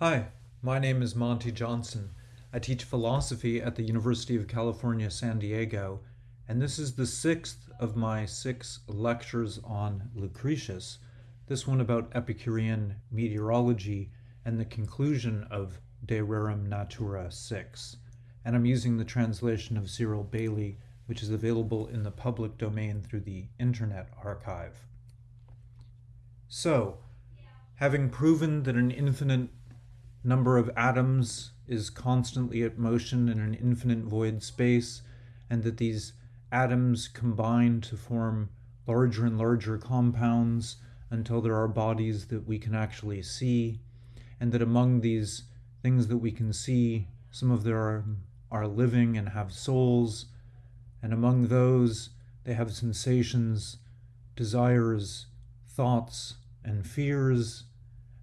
Hi, my name is Monte Johnson. I teach philosophy at the University of California, San Diego, and this is the sixth of my six lectures on Lucretius, this one about Epicurean meteorology and the conclusion of De Rerum Natura 6. And I'm using the translation of Cyril Bailey, which is available in the public domain through the Internet Archive. So, having proven that an infinite number of atoms is constantly at motion in an infinite void space, and that these atoms combine to form larger and larger compounds until there are bodies that we can actually see, and that among these things that we can see, some of them are, are living and have souls, and among those they have sensations, desires, thoughts, and fears,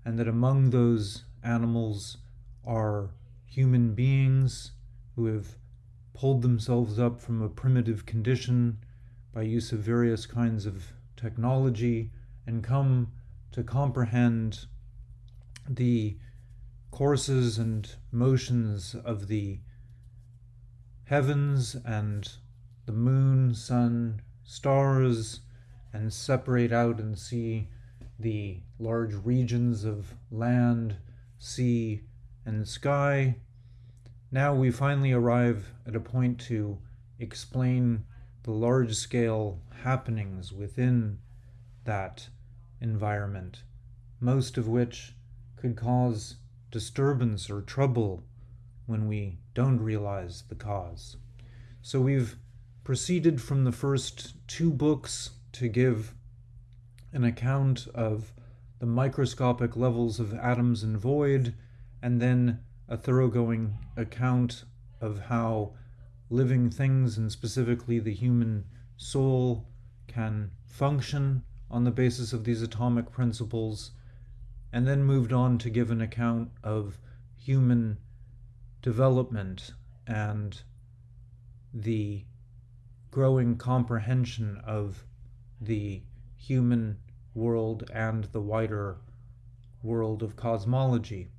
and that among those animals are human beings who have pulled themselves up from a primitive condition by use of various kinds of technology and come to comprehend the courses and motions of the heavens and the moon, sun, stars, and separate out and see the large regions of land sea, and sky. Now we finally arrive at a point to explain the large scale happenings within that environment, most of which could cause disturbance or trouble when we don't realize the cause. So we've proceeded from the first two books to give an account of the microscopic levels of atoms and void, and then a thoroughgoing account of how living things, and specifically the human soul, can function on the basis of these atomic principles, and then moved on to give an account of human development and the growing comprehension of the human world and the wider world of cosmology.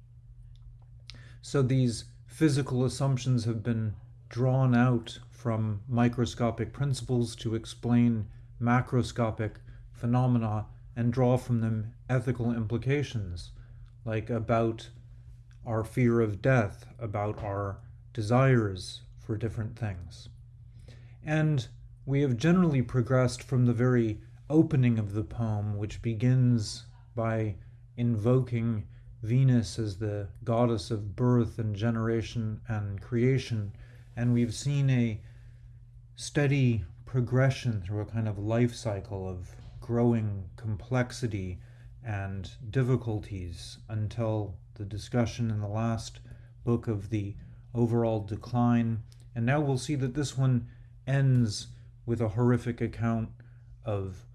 So these physical assumptions have been drawn out from microscopic principles to explain macroscopic phenomena and draw from them ethical implications, like about our fear of death, about our desires for different things. And we have generally progressed from the very opening of the poem, which begins by invoking Venus as the goddess of birth and generation and creation. And we've seen a steady progression through a kind of life cycle of growing complexity and difficulties until the discussion in the last book of the overall decline. And now we'll see that this one ends with a horrific account of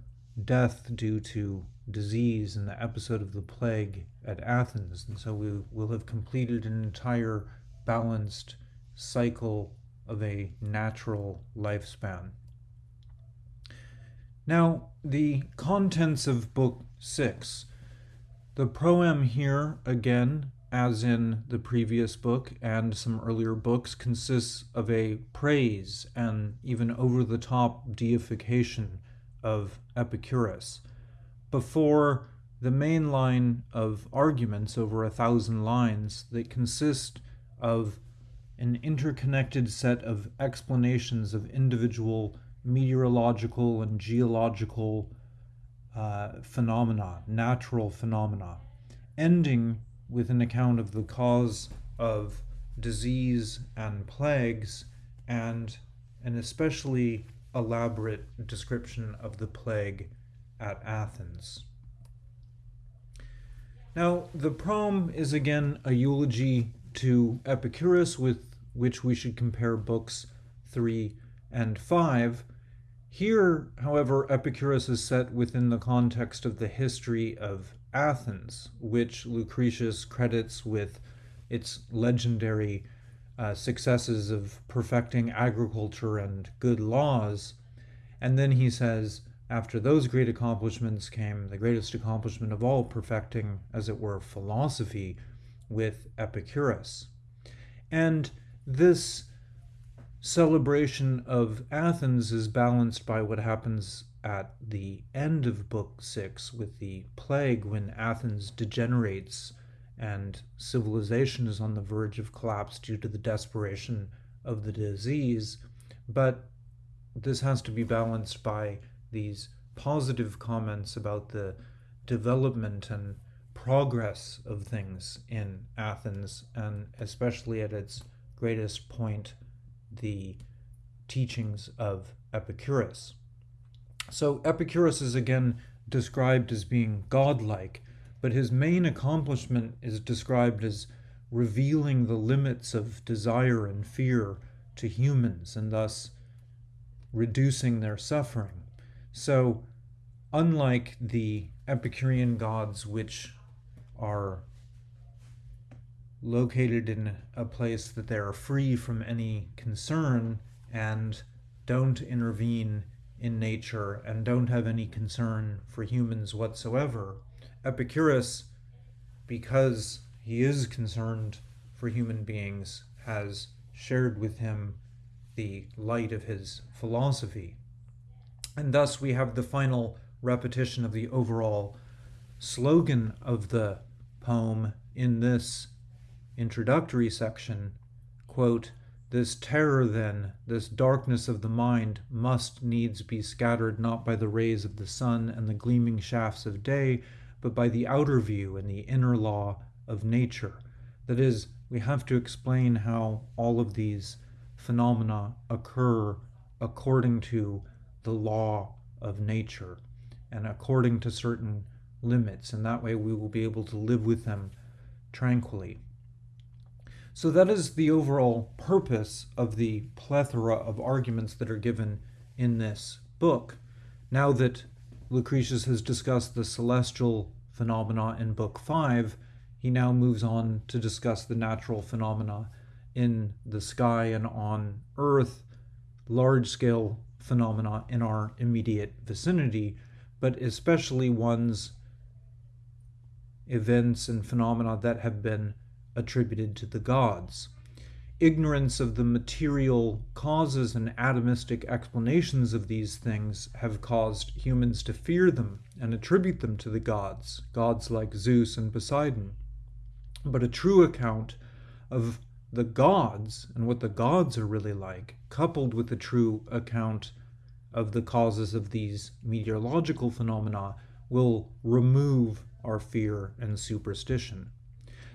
death due to disease in the episode of the plague at Athens. And so we will have completed an entire balanced cycle of a natural lifespan. Now, the contents of Book 6. The proem here, again, as in the previous book and some earlier books, consists of a praise and even over the top deification of Epicurus. Before the main line of arguments over a thousand lines that consist of an interconnected set of explanations of individual meteorological and geological uh, phenomena, natural phenomena, ending with an account of the cause of disease and plagues, and an especially elaborate description of the plague at Athens. Now, the proem is again a eulogy to Epicurus, with which we should compare books 3 and 5. Here, however, Epicurus is set within the context of the history of Athens, which Lucretius credits with its legendary uh, successes of perfecting agriculture and good laws. And then he says, after those great accomplishments came the greatest accomplishment of all, perfecting, as it were, philosophy, with Epicurus. And this celebration of Athens is balanced by what happens at the end of Book 6 with the plague when Athens degenerates and civilization is on the verge of collapse due to the desperation of the disease. But this has to be balanced by these positive comments about the development and progress of things in Athens, and especially at its greatest point, the teachings of Epicurus. So Epicurus is again described as being godlike, but his main accomplishment is described as revealing the limits of desire and fear to humans and thus reducing their suffering. So, unlike the Epicurean gods, which are located in a place that they are free from any concern and don't intervene in nature and don't have any concern for humans whatsoever, Epicurus, because he is concerned for human beings, has shared with him the light of his philosophy. And thus we have the final repetition of the overall slogan of the poem in this introductory section quote, This terror, then, this darkness of the mind, must needs be scattered not by the rays of the sun and the gleaming shafts of day, but by the outer view and the inner law of nature. That is, we have to explain how all of these phenomena occur according to the law of nature and according to certain limits, and that way we will be able to live with them tranquilly. So, that is the overall purpose of the plethora of arguments that are given in this book. Now that Lucretius has discussed the celestial phenomena in Book 5, he now moves on to discuss the natural phenomena in the sky and on Earth, large scale phenomena in our immediate vicinity, but especially ones, events, and phenomena that have been attributed to the gods. Ignorance of the material causes and atomistic explanations of these things have caused humans to fear them and attribute them to the gods, gods like Zeus and Poseidon. But a true account of the gods and what the gods are really like, coupled with a true account of the causes of these meteorological phenomena, will remove our fear and superstition.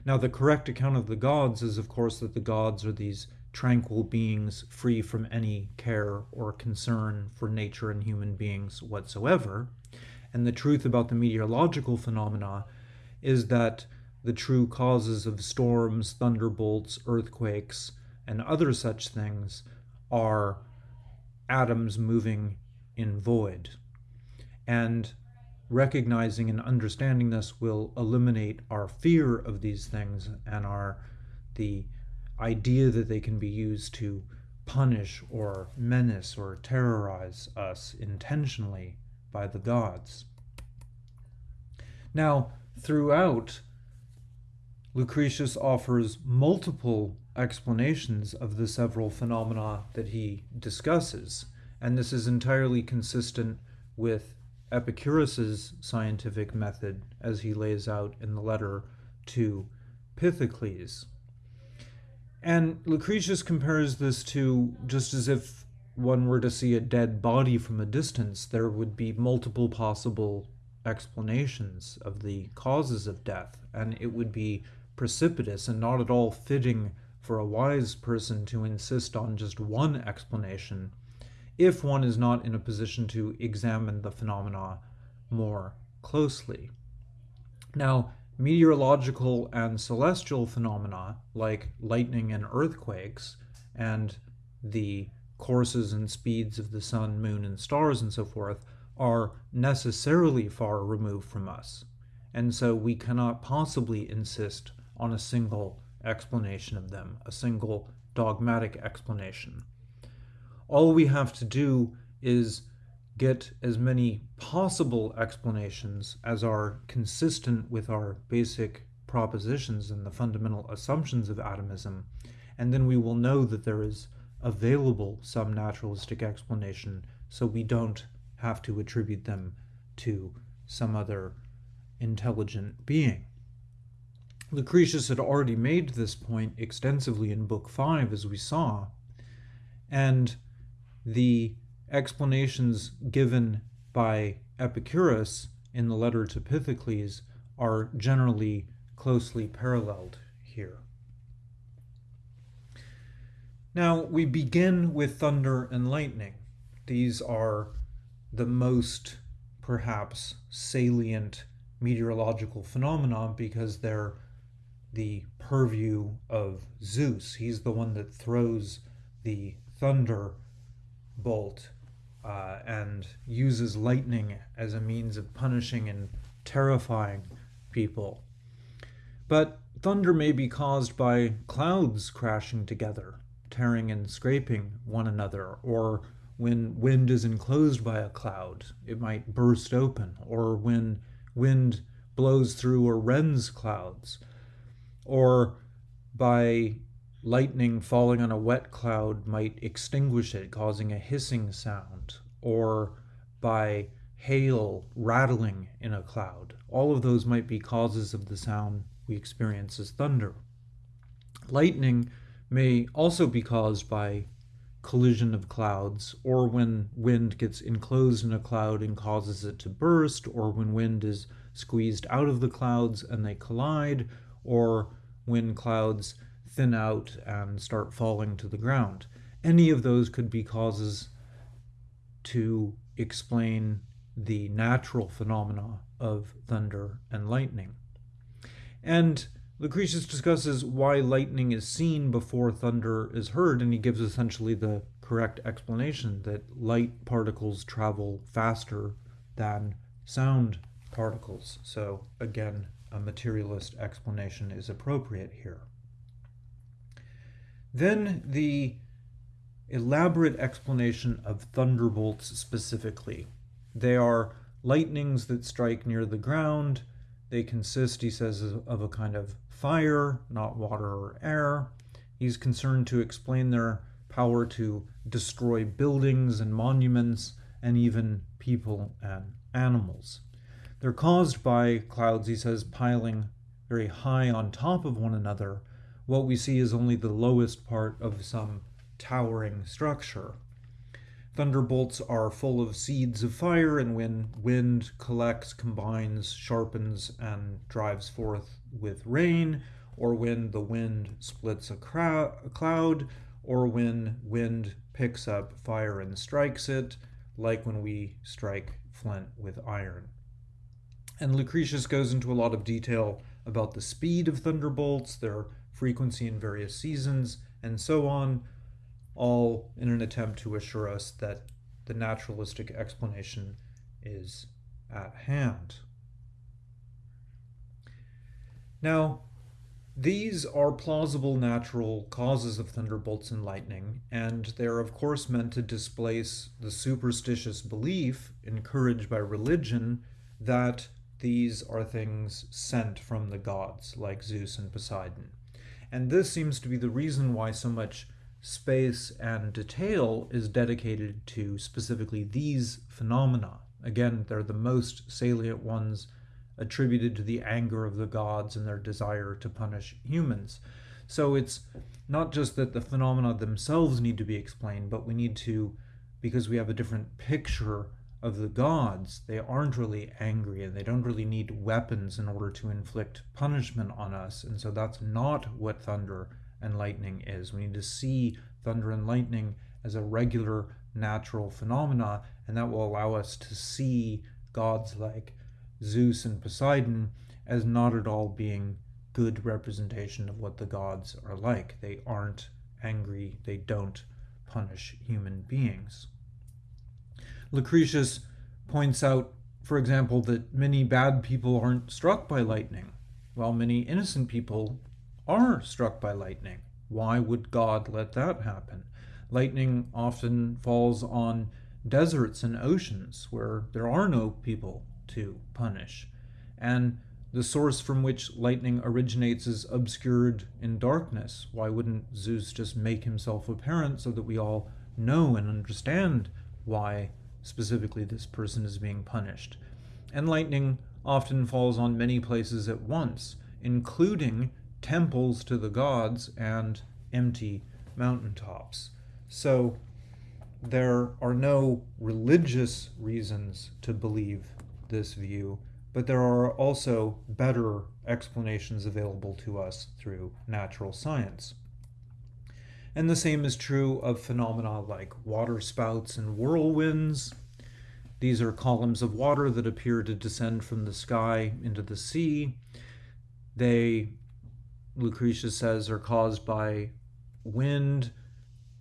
Now, the correct account of the gods is, of course, that the gods are these tranquil beings free from any care or concern for nature and human beings whatsoever. And the truth about the meteorological phenomena is that the true causes of storms, thunderbolts, earthquakes, and other such things are atoms moving in void. And recognizing and understanding this will eliminate our fear of these things and our the idea that they can be used to punish or menace or terrorize us intentionally by the gods. Now, throughout Lucretius offers multiple explanations of the several phenomena that he discusses, and this is entirely consistent with Epicurus's scientific method as he lays out in the letter to Pythocles. And Lucretius compares this to just as if one were to see a dead body from a distance, there would be multiple possible explanations of the causes of death, and it would be precipitous and not at all fitting for a wise person to insist on just one explanation if one is not in a position to examine the phenomena more closely. Now, meteorological and celestial phenomena like lightning and earthquakes and the courses and speeds of the sun, moon, and stars and so forth are necessarily far removed from us. And so we cannot possibly insist on a single explanation of them, a single dogmatic explanation. All we have to do is get as many possible explanations as are consistent with our basic propositions and the fundamental assumptions of atomism, and then we will know that there is available some naturalistic explanation so we don't have to attribute them to some other intelligent being. Lucretius had already made this point extensively in Book 5, as we saw, and the explanations given by Epicurus in the letter to Pythocles are generally closely paralleled here. Now, we begin with thunder and lightning. These are the most, perhaps, salient meteorological phenomena because they're the purview of Zeus. He's the one that throws the thunder bolt uh, and uses lightning as a means of punishing and terrifying people. But thunder may be caused by clouds crashing together, tearing and scraping one another, or when wind is enclosed by a cloud, it might burst open, or when wind blows through or rends clouds, or by lightning falling on a wet cloud might extinguish it, causing a hissing sound, or by hail rattling in a cloud. All of those might be causes of the sound we experience as thunder. Lightning may also be caused by collision of clouds, or when wind gets enclosed in a cloud and causes it to burst, or when wind is squeezed out of the clouds and they collide, or when clouds thin out and start falling to the ground. Any of those could be causes to explain the natural phenomena of thunder and lightning. And Lucretius discusses why lightning is seen before thunder is heard, and he gives essentially the correct explanation that light particles travel faster than sound particles. So, again, a materialist explanation is appropriate here. Then the elaborate explanation of thunderbolts specifically. They are lightnings that strike near the ground. They consist, he says, of a kind of fire, not water or air. He's concerned to explain their power to destroy buildings and monuments and even people and animals. They're caused by clouds, he says, piling very high on top of one another. What we see is only the lowest part of some towering structure. Thunderbolts are full of seeds of fire, and when wind collects, combines, sharpens, and drives forth with rain, or when the wind splits a, a cloud, or when wind picks up fire and strikes it, like when we strike flint with iron. And Lucretius goes into a lot of detail about the speed of thunderbolts, their frequency in various seasons, and so on, all in an attempt to assure us that the naturalistic explanation is at hand. Now, these are plausible natural causes of thunderbolts and lightning, and they're of course meant to displace the superstitious belief encouraged by religion that these are things sent from the gods, like Zeus and Poseidon. And this seems to be the reason why so much space and detail is dedicated to specifically these phenomena. Again, they're the most salient ones attributed to the anger of the gods and their desire to punish humans. So it's not just that the phenomena themselves need to be explained, but we need to, because we have a different picture of the gods, they aren't really angry and they don't really need weapons in order to inflict punishment on us. And so that's not what thunder and lightning is. We need to see thunder and lightning as a regular natural phenomena, and that will allow us to see gods like Zeus and Poseidon as not at all being good representation of what the gods are like. They aren't angry, they don't punish human beings. Lucretius points out, for example, that many bad people aren't struck by lightning, while many innocent people are struck by lightning. Why would God let that happen? Lightning often falls on deserts and oceans where there are no people to punish. And the source from which lightning originates is obscured in darkness. Why wouldn't Zeus just make himself apparent so that we all know and understand why specifically this person is being punished? And lightning often falls on many places at once, including temples to the gods and empty mountaintops. So there are no religious reasons to believe this view, but there are also better explanations available to us through natural science. And the same is true of phenomena like water spouts and whirlwinds. These are columns of water that appear to descend from the sky into the sea. They, Lucretius says, are caused by wind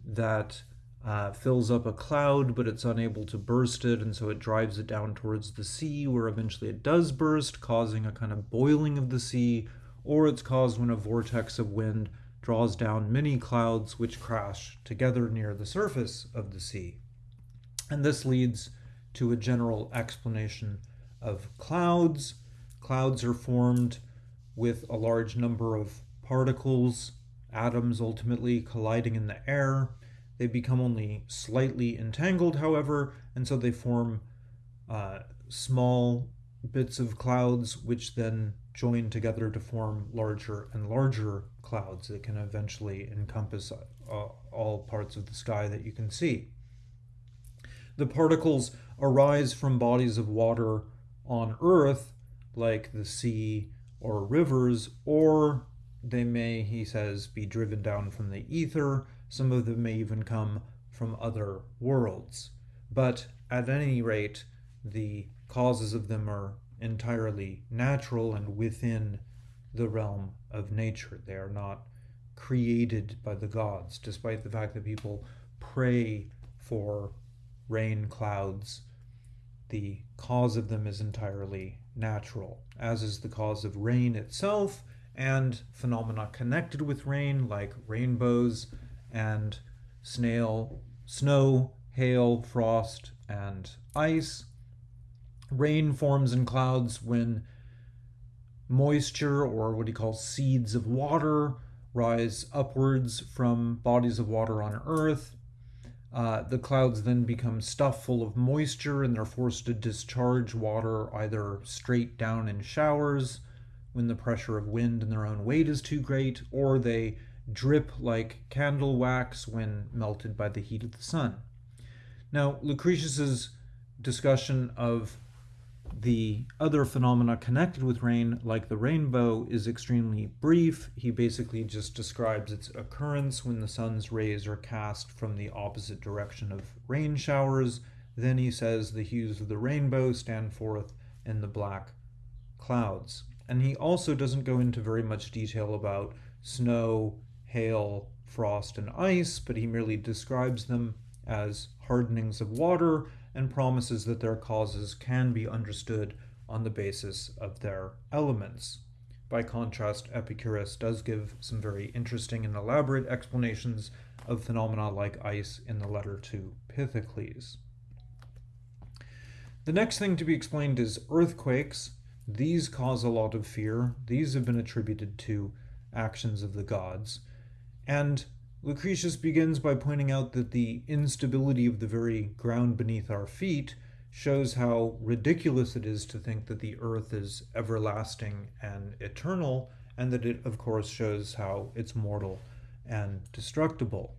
that uh, fills up a cloud, but it's unable to burst it, and so it drives it down towards the sea, where eventually it does burst, causing a kind of boiling of the sea, or it's caused when a vortex of wind draws down many clouds which crash together near the surface of the sea. And this leads to a general explanation of clouds. Clouds are formed with a large number of particles, atoms ultimately colliding in the air they become only slightly entangled, however, and so they form uh, small bits of clouds which then join together to form larger and larger clouds that can eventually encompass uh, all parts of the sky that you can see. The particles arise from bodies of water on Earth, like the sea or rivers, or they may, he says, be driven down from the ether some of them may even come from other worlds. But at any rate, the causes of them are entirely natural and within the realm of nature. They are not created by the gods, despite the fact that people pray for rain clouds. The cause of them is entirely natural, as is the cause of rain itself and phenomena connected with rain, like rainbows and snail, snow, hail, frost, and ice. Rain forms in clouds when moisture, or what he calls seeds of water, rise upwards from bodies of water on Earth. Uh, the clouds then become stuffed full of moisture and they're forced to discharge water either straight down in showers when the pressure of wind and their own weight is too great, or they drip like candle wax when melted by the heat of the sun. Now, Lucretius's discussion of the other phenomena connected with rain, like the rainbow, is extremely brief. He basically just describes its occurrence when the sun's rays are cast from the opposite direction of rain showers. Then he says the hues of the rainbow stand forth in the black clouds. And he also doesn't go into very much detail about snow hail, frost, and ice, but he merely describes them as hardenings of water and promises that their causes can be understood on the basis of their elements. By contrast, Epicurus does give some very interesting and elaborate explanations of phenomena like ice in the letter to Pythocles. The next thing to be explained is earthquakes. These cause a lot of fear. These have been attributed to actions of the gods. And Lucretius begins by pointing out that the instability of the very ground beneath our feet shows how ridiculous it is to think that the earth is everlasting and eternal, and that it, of course, shows how it's mortal and destructible.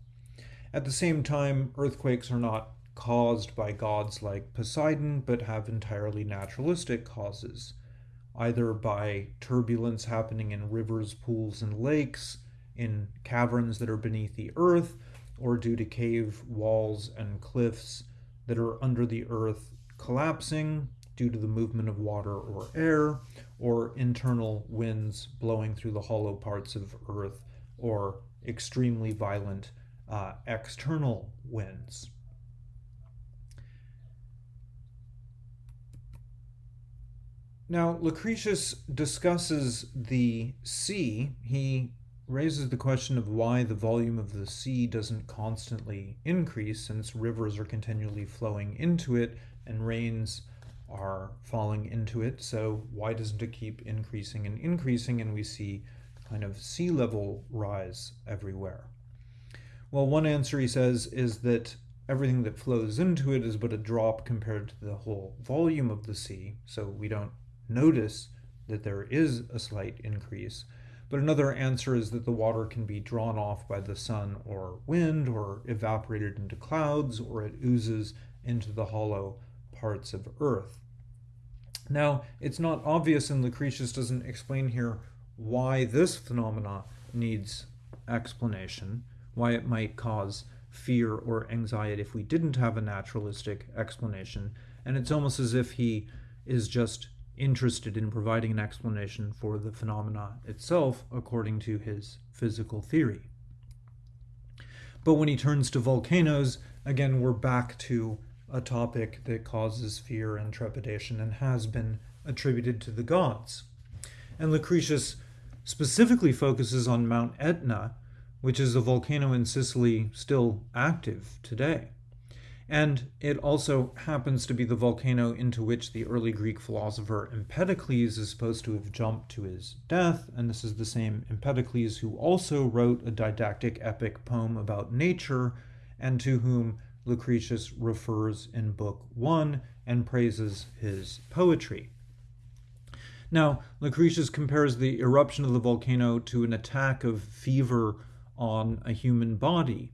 At the same time, earthquakes are not caused by gods like Poseidon, but have entirely naturalistic causes, either by turbulence happening in rivers, pools, and lakes, in caverns that are beneath the earth or due to cave walls and cliffs that are under the earth collapsing due to the movement of water or air, or internal winds blowing through the hollow parts of earth, or extremely violent uh, external winds. Now, Lucretius discusses the sea. He raises the question of why the volume of the sea doesn't constantly increase since rivers are continually flowing into it and rains are falling into it. So why doesn't it keep increasing and increasing? And we see kind of sea level rise everywhere. Well, one answer he says is that everything that flows into it is but a drop compared to the whole volume of the sea, so we don't notice that there is a slight increase. But another answer is that the water can be drawn off by the sun or wind, or evaporated into clouds, or it oozes into the hollow parts of Earth. Now, it's not obvious, and Lucretius doesn't explain here why this phenomena needs explanation, why it might cause fear or anxiety if we didn't have a naturalistic explanation. And it's almost as if he is just interested in providing an explanation for the phenomena itself according to his physical theory. But when he turns to volcanoes, again, we're back to a topic that causes fear and trepidation and has been attributed to the gods. And Lucretius specifically focuses on Mount Etna, which is a volcano in Sicily still active today. And it also happens to be the volcano into which the early Greek philosopher Empedocles is supposed to have jumped to his death. And this is the same Empedocles who also wrote a didactic epic poem about nature and to whom Lucretius refers in Book 1 and praises his poetry. Now, Lucretius compares the eruption of the volcano to an attack of fever on a human body.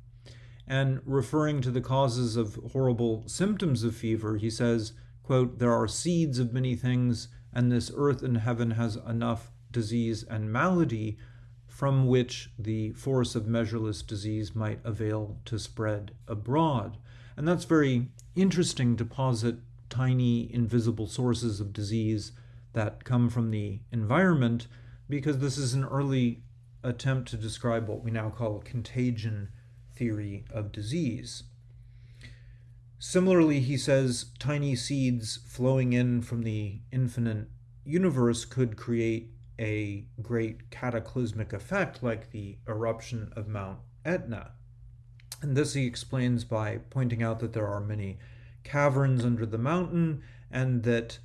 And referring to the causes of horrible symptoms of fever, he says, quote, There are seeds of many things, and this earth and heaven has enough disease and malady from which the force of measureless disease might avail to spread abroad. And that's very interesting to posit tiny invisible sources of disease that come from the environment because this is an early attempt to describe what we now call contagion theory of disease. Similarly, he says tiny seeds flowing in from the infinite universe could create a great cataclysmic effect like the eruption of Mount Etna. And this he explains by pointing out that there are many caverns under the mountain and that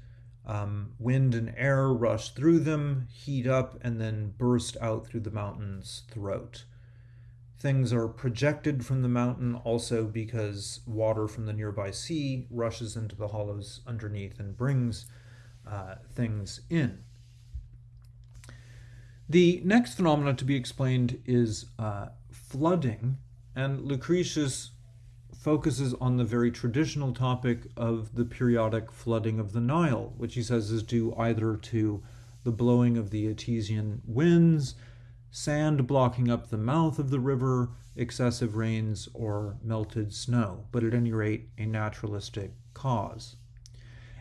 um, wind and air rush through them, heat up, and then burst out through the mountain's throat. Things are projected from the mountain also because water from the nearby sea rushes into the hollows underneath and brings uh, things in. The next phenomenon to be explained is uh, flooding, and Lucretius focuses on the very traditional topic of the periodic flooding of the Nile, which he says is due either to the blowing of the Etesian winds, sand blocking up the mouth of the river, excessive rains, or melted snow, but at any rate, a naturalistic cause.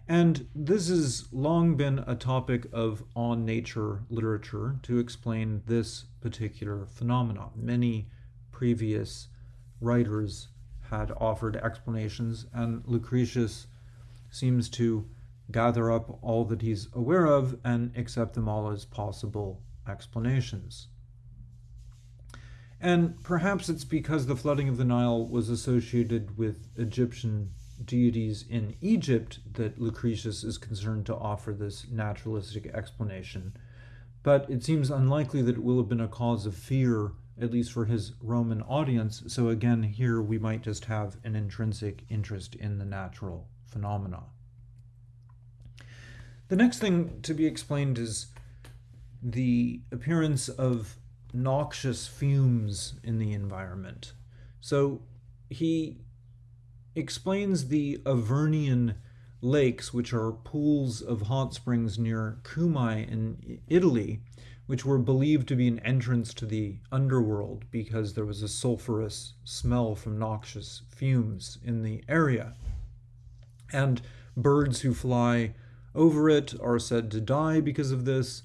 And this has long been a topic of on nature literature to explain this particular phenomenon. Many previous writers had offered explanations, and Lucretius seems to gather up all that he's aware of and accept them all as possible explanations. And perhaps it's because the flooding of the Nile was associated with Egyptian deities in Egypt that Lucretius is concerned to offer this naturalistic explanation. But it seems unlikely that it will have been a cause of fear at least for his Roman audience. So again, here we might just have an intrinsic interest in the natural phenomena. The next thing to be explained is the appearance of noxious fumes in the environment. So he explains the Avernian lakes, which are pools of hot springs near Cumae in Italy, which were believed to be an entrance to the underworld because there was a sulfurous smell from noxious fumes in the area. And birds who fly over it are said to die because of this,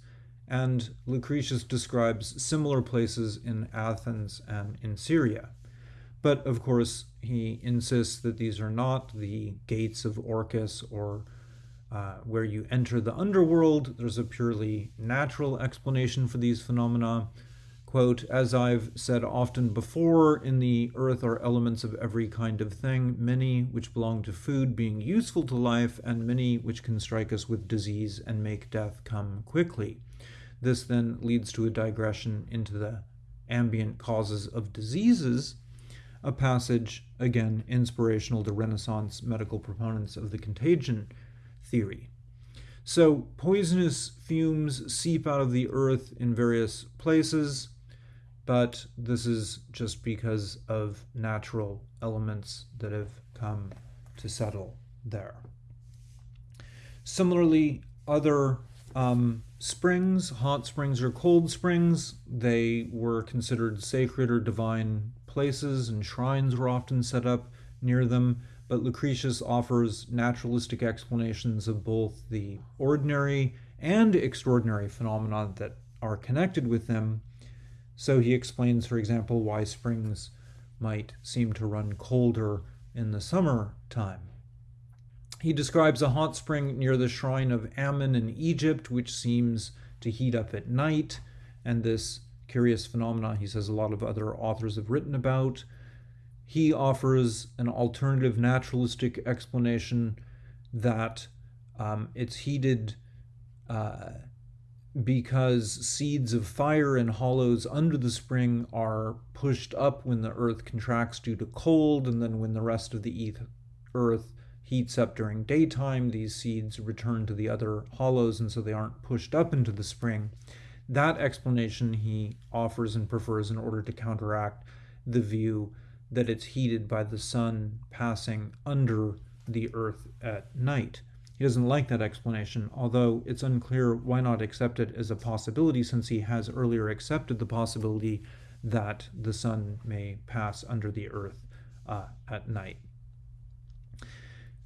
and Lucretius describes similar places in Athens and in Syria. But of course, he insists that these are not the gates of Orcus or uh, where you enter the underworld. There's a purely natural explanation for these phenomena. Quote, as I've said often before, in the earth are elements of every kind of thing, many which belong to food being useful to life, and many which can strike us with disease and make death come quickly. This then leads to a digression into the ambient causes of diseases, a passage, again, inspirational to Renaissance medical proponents of the contagion theory. So, poisonous fumes seep out of the earth in various places but this is just because of natural elements that have come to settle there. Similarly, other um, springs, hot springs or cold springs, they were considered sacred or divine places, and shrines were often set up near them. But Lucretius offers naturalistic explanations of both the ordinary and extraordinary phenomena that are connected with them so he explains, for example, why springs might seem to run colder in the summer time. He describes a hot spring near the shrine of Ammon in Egypt, which seems to heat up at night, and this curious phenomena he says a lot of other authors have written about. He offers an alternative naturalistic explanation that um, it's heated uh, because seeds of fire in hollows under the spring are pushed up when the earth contracts due to cold, and then when the rest of the earth heats up during daytime, these seeds return to the other hollows, and so they aren't pushed up into the spring. That explanation he offers and prefers in order to counteract the view that it's heated by the sun passing under the earth at night. He doesn't like that explanation, although it's unclear why not accept it as a possibility since he has earlier accepted the possibility that the sun may pass under the earth uh, at night.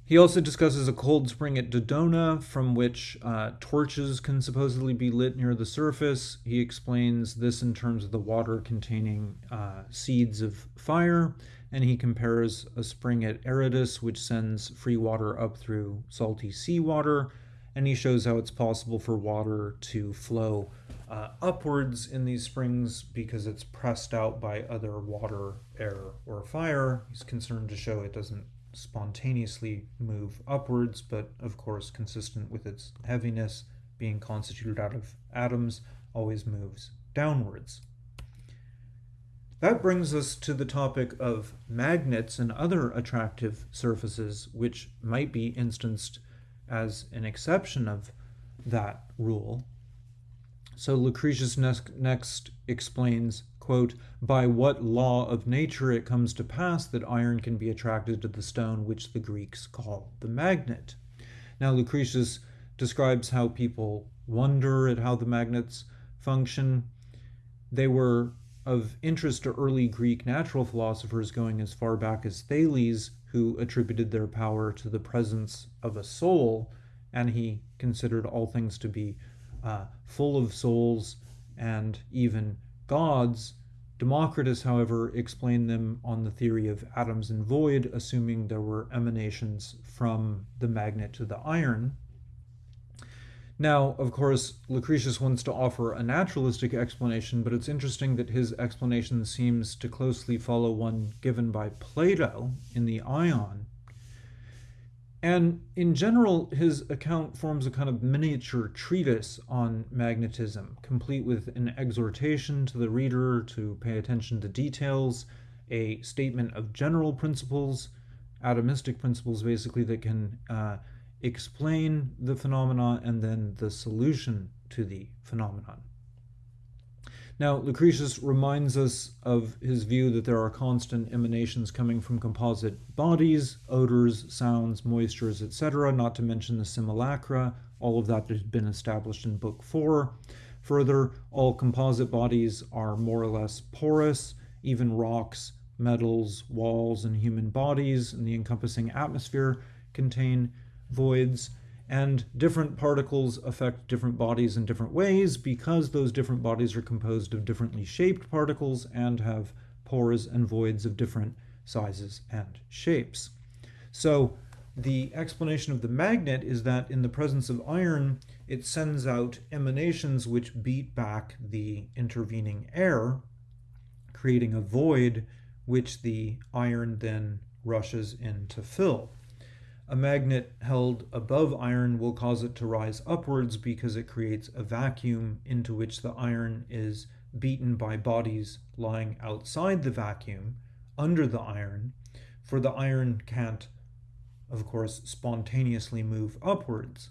He also discusses a cold spring at Dodona from which uh, torches can supposedly be lit near the surface. He explains this in terms of the water containing uh, seeds of fire and he compares a spring at Aradus, which sends free water up through salty seawater, and he shows how it's possible for water to flow uh, upwards in these springs because it's pressed out by other water, air, or fire. He's concerned to show it doesn't spontaneously move upwards, but of course, consistent with its heaviness, being constituted out of atoms, always moves downwards. That brings us to the topic of magnets and other attractive surfaces, which might be instanced as an exception of that rule. So Lucretius next explains, quote, by what law of nature it comes to pass that iron can be attracted to the stone which the Greeks call the magnet. Now Lucretius describes how people wonder at how the magnets function. They were of interest to early Greek natural philosophers going as far back as Thales, who attributed their power to the presence of a soul, and he considered all things to be uh, full of souls and even gods. Democritus, however, explained them on the theory of atoms and void, assuming there were emanations from the magnet to the iron. Now, of course, Lucretius wants to offer a naturalistic explanation, but it's interesting that his explanation seems to closely follow one given by Plato in the Ion. And in general, his account forms a kind of miniature treatise on magnetism, complete with an exhortation to the reader to pay attention to details, a statement of general principles, atomistic principles basically that can uh, explain the phenomena and then the solution to the phenomenon. Now, Lucretius reminds us of his view that there are constant emanations coming from composite bodies, odors, sounds, moistures, etc., not to mention the simulacra. All of that has been established in Book 4. Further, all composite bodies are more or less porous, even rocks, metals, walls, and human bodies and the encompassing atmosphere contain voids, and different particles affect different bodies in different ways because those different bodies are composed of differently shaped particles and have pores and voids of different sizes and shapes. So The explanation of the magnet is that in the presence of iron, it sends out emanations which beat back the intervening air, creating a void which the iron then rushes in to fill. A magnet held above iron will cause it to rise upwards because it creates a vacuum into which the iron is beaten by bodies lying outside the vacuum under the iron, for the iron can't, of course, spontaneously move upwards.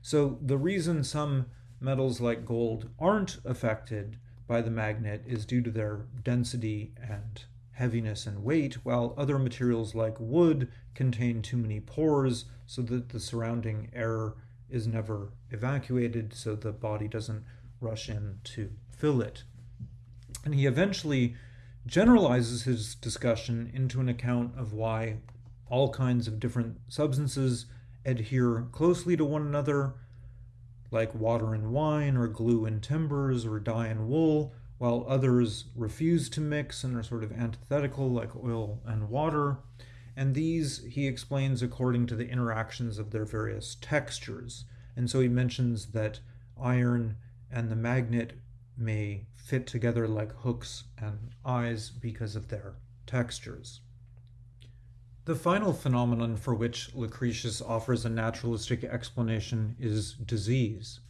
So the reason some metals like gold aren't affected by the magnet is due to their density and heaviness and weight, while other materials like wood contain too many pores so that the surrounding air is never evacuated so the body doesn't rush in to fill it. And he eventually generalizes his discussion into an account of why all kinds of different substances adhere closely to one another, like water and wine, or glue and timbers, or dye and wool, while others refuse to mix and are sort of antithetical, like oil and water. And these he explains according to the interactions of their various textures. And so he mentions that iron and the magnet may fit together like hooks and eyes because of their textures. The final phenomenon for which Lucretius offers a naturalistic explanation is disease.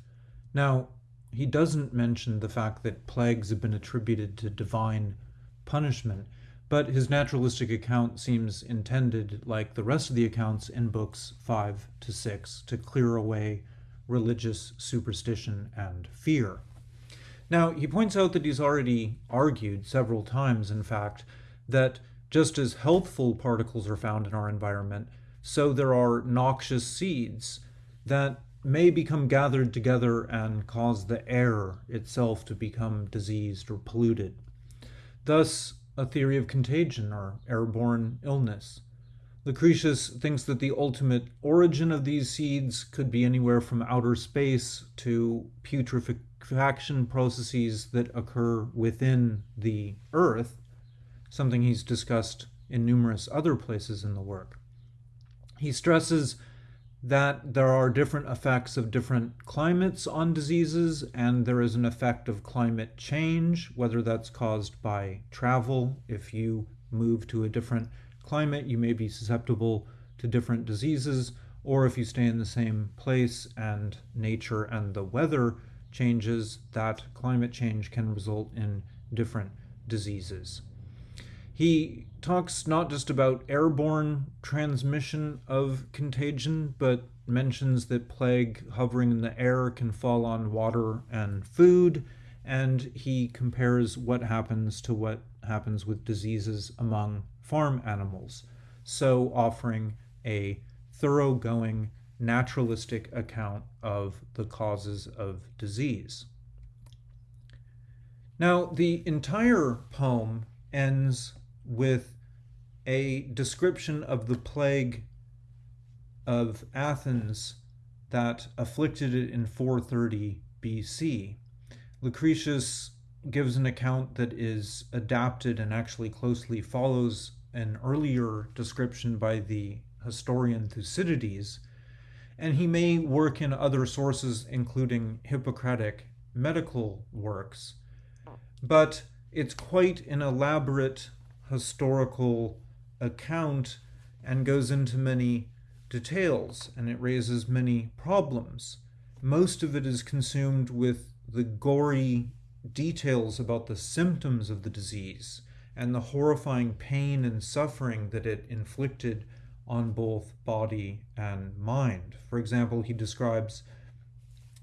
Now, he doesn't mention the fact that plagues have been attributed to divine punishment, but his naturalistic account seems intended, like the rest of the accounts in books 5 to 6, to clear away religious superstition and fear. Now, he points out that he's already argued several times, in fact, that just as healthful particles are found in our environment, so there are noxious seeds that may become gathered together and cause the air itself to become diseased or polluted. Thus, a theory of contagion or airborne illness. Lucretius thinks that the ultimate origin of these seeds could be anywhere from outer space to putrefaction processes that occur within the earth, something he's discussed in numerous other places in the work. He stresses that there are different effects of different climates on diseases, and there is an effect of climate change, whether that's caused by travel. If you move to a different climate, you may be susceptible to different diseases, or if you stay in the same place and nature and the weather changes, that climate change can result in different diseases. He talks not just about airborne transmission of contagion, but mentions that plague hovering in the air can fall on water and food, and he compares what happens to what happens with diseases among farm animals, so offering a thoroughgoing naturalistic account of the causes of disease. Now, the entire poem ends with a description of the plague of Athens that afflicted it in 430 BC. Lucretius gives an account that is adapted and actually closely follows an earlier description by the historian Thucydides, and he may work in other sources, including Hippocratic medical works. But it's quite an elaborate historical account and goes into many details and it raises many problems. Most of it is consumed with the gory details about the symptoms of the disease and the horrifying pain and suffering that it inflicted on both body and mind. For example, he describes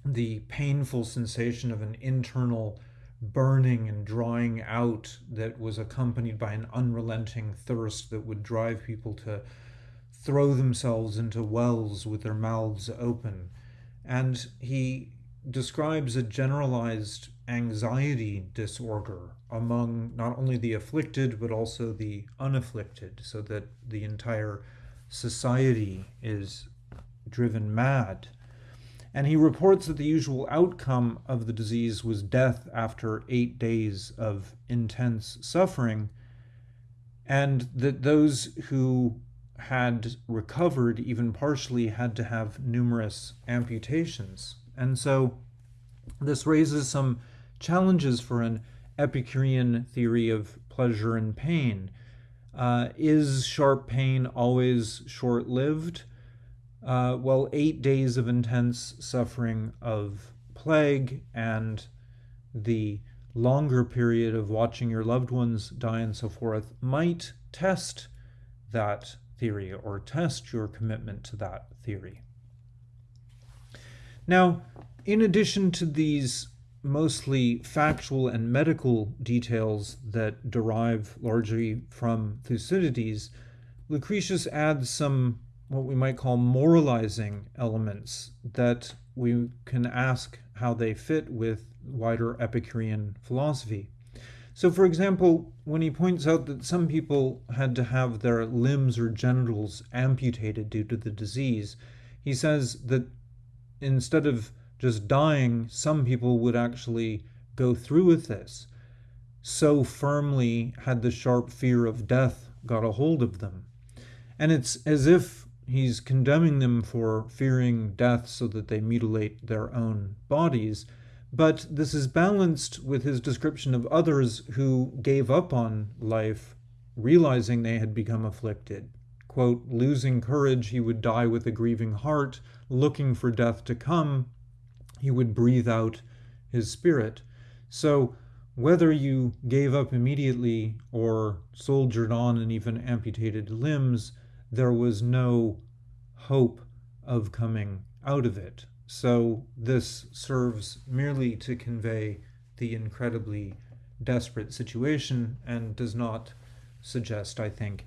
the painful sensation of an internal burning and drying out that was accompanied by an unrelenting thirst that would drive people to throw themselves into wells with their mouths open. And he describes a generalized anxiety disorder among not only the afflicted but also the unafflicted, so that the entire society is driven mad and he reports that the usual outcome of the disease was death after eight days of intense suffering, and that those who had recovered, even partially, had to have numerous amputations. And so this raises some challenges for an Epicurean theory of pleasure and pain. Uh, is sharp pain always short lived? Uh, well, eight days of intense suffering of plague and the longer period of watching your loved ones die and so forth might test that theory or test your commitment to that theory. Now, in addition to these mostly factual and medical details that derive largely from Thucydides, Lucretius adds some what we might call moralizing elements that we can ask how they fit with wider Epicurean philosophy. So, for example, when he points out that some people had to have their limbs or genitals amputated due to the disease, he says that instead of just dying, some people would actually go through with this. So firmly had the sharp fear of death got a hold of them. And it's as if he's condemning them for fearing death so that they mutilate their own bodies. But this is balanced with his description of others who gave up on life, realizing they had become afflicted. Quote, losing courage, he would die with a grieving heart, looking for death to come, he would breathe out his spirit. So, whether you gave up immediately or soldiered on and even amputated limbs, there was no hope of coming out of it. So this serves merely to convey the incredibly desperate situation and does not suggest, I think,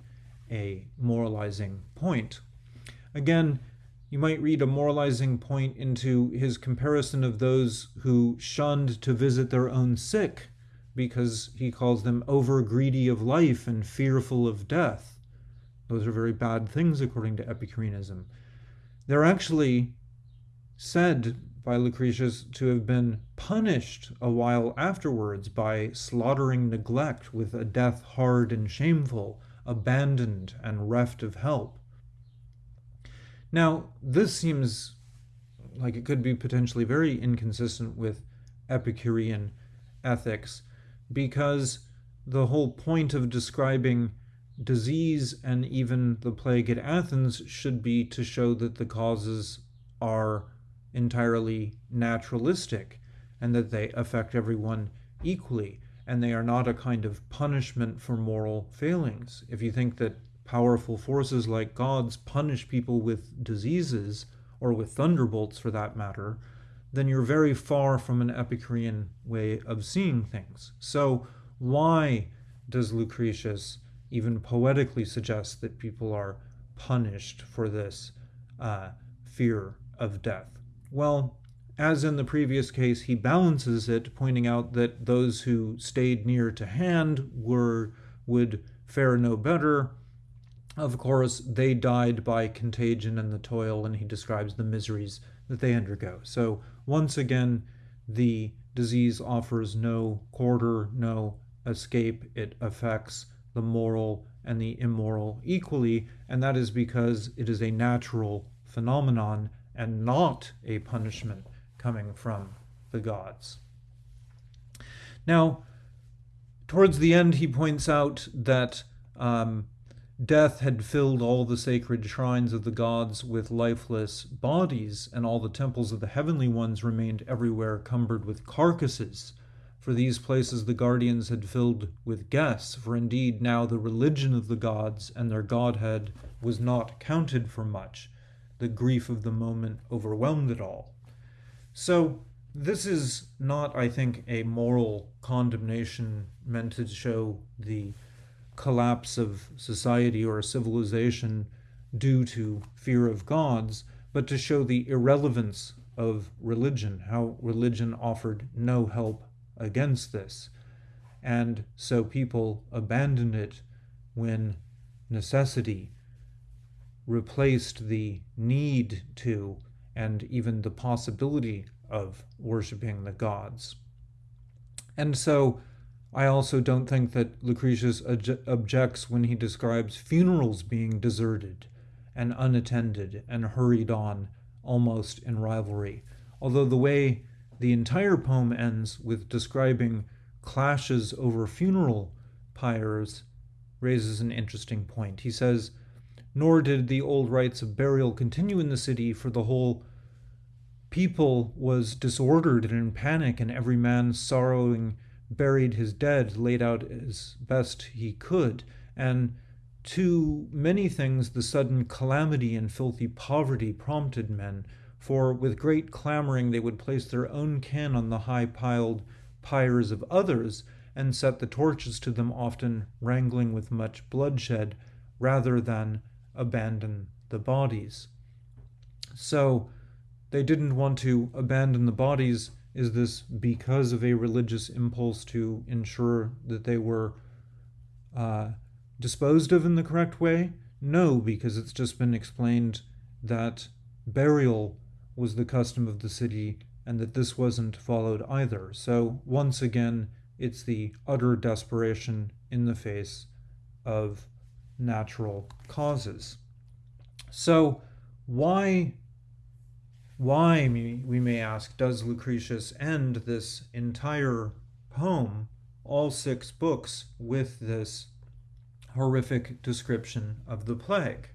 a moralizing point. Again, you might read a moralizing point into his comparison of those who shunned to visit their own sick because he calls them over greedy of life and fearful of death. Those are very bad things according to Epicureanism. They're actually said by Lucretius to have been punished a while afterwards by slaughtering neglect with a death hard and shameful, abandoned and reft of help. Now, this seems like it could be potentially very inconsistent with Epicurean ethics because the whole point of describing disease and even the plague at Athens should be to show that the causes are entirely naturalistic and that they affect everyone equally and they are not a kind of punishment for moral failings. If you think that powerful forces like gods punish people with diseases, or with thunderbolts for that matter, then you're very far from an Epicurean way of seeing things. So, why does Lucretius even poetically suggests that people are punished for this uh, fear of death? Well, as in the previous case, he balances it, pointing out that those who stayed near to hand were would fare no better, of course, they died by contagion and the toil, and he describes the miseries that they undergo. So, once again, the disease offers no quarter, no escape. It affects the moral and the immoral equally, and that is because it is a natural phenomenon and not a punishment coming from the gods. Now, towards the end, he points out that um, Death had filled all the sacred shrines of the gods with lifeless bodies, and all the temples of the heavenly ones remained everywhere cumbered with carcasses. For these places the guardians had filled with guests, for indeed now the religion of the gods and their godhead was not counted for much. The grief of the moment overwhelmed it all. So, this is not, I think, a moral condemnation meant to show the collapse of society or civilization due to fear of gods, but to show the irrelevance of religion, how religion offered no help against this. And so people abandoned it when necessity replaced the need to and even the possibility of worshiping the gods. And so I also don't think that Lucretius objects when he describes funerals being deserted and unattended and hurried on almost in rivalry. Although the way the entire poem ends with describing clashes over funeral pyres raises an interesting point. He says, Nor did the old rites of burial continue in the city, for the whole people was disordered and in panic, and every man sorrowing buried his dead, laid out as best he could. And to many things the sudden calamity and filthy poverty prompted men, for with great clamoring they would place their own kin on the high piled pyres of others, and set the torches to them, often wrangling with much bloodshed, rather than abandon the bodies. So they didn't want to abandon the bodies. Is this because of a religious impulse to ensure that they were uh, disposed of in the correct way? No, because it's just been explained that burial was the custom of the city and that this wasn't followed either. So, once again, it's the utter desperation in the face of natural causes. So, why, why, we may ask, does Lucretius end this entire poem, all six books, with this horrific description of the plague?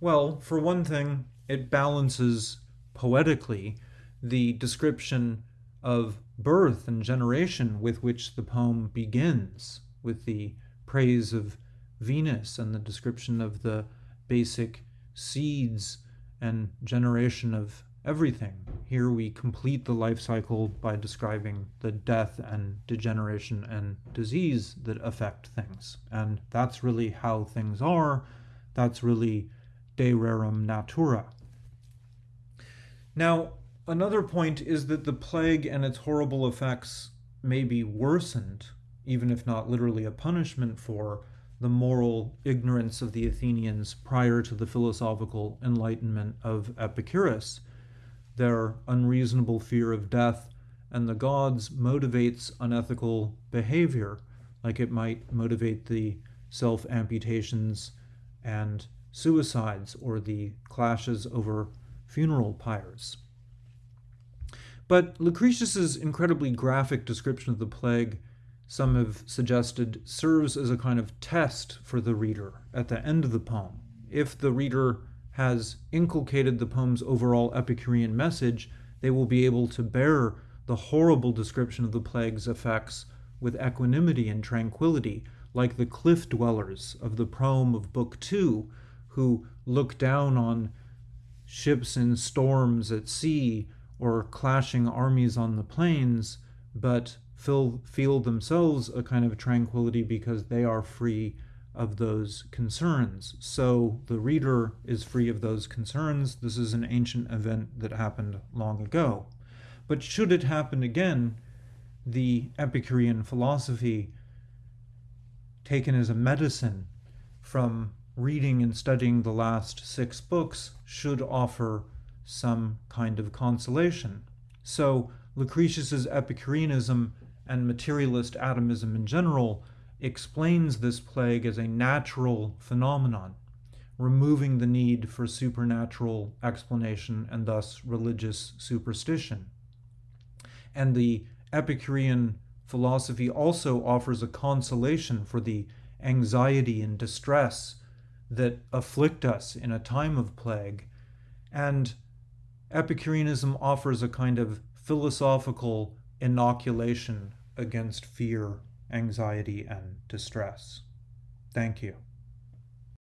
Well, for one thing, it balances poetically the description of birth and generation with which the poem begins, with the praise of Venus and the description of the basic seeds and generation of everything. Here we complete the life cycle by describing the death and degeneration and disease that affect things. And that's really how things are. That's really de rerum natura. Now, Another point is that the plague and its horrible effects may be worsened, even if not literally a punishment for, the moral ignorance of the Athenians prior to the philosophical enlightenment of Epicurus. Their unreasonable fear of death and the gods motivates unethical behavior, like it might motivate the self amputations and suicides or the clashes over funeral pyres. But Lucretius's incredibly graphic description of the plague, some have suggested, serves as a kind of test for the reader at the end of the poem. If the reader has inculcated the poem's overall Epicurean message, they will be able to bear the horrible description of the plague's effects with equanimity and tranquility, like the cliff dwellers of the proem of Book Two, who look down on ships in storms at sea or clashing armies on the plains, but feel, feel themselves a kind of tranquility because they are free of those concerns. So the reader is free of those concerns. This is an ancient event that happened long ago. But should it happen again, the Epicurean philosophy, taken as a medicine from reading and studying the last six books, should offer some kind of consolation. So Lucretius's Epicureanism and materialist atomism in general explains this plague as a natural phenomenon, removing the need for supernatural explanation and thus religious superstition. And the Epicurean philosophy also offers a consolation for the anxiety and distress that afflict us in a time of plague, and Epicureanism offers a kind of philosophical inoculation against fear, anxiety, and distress. Thank you.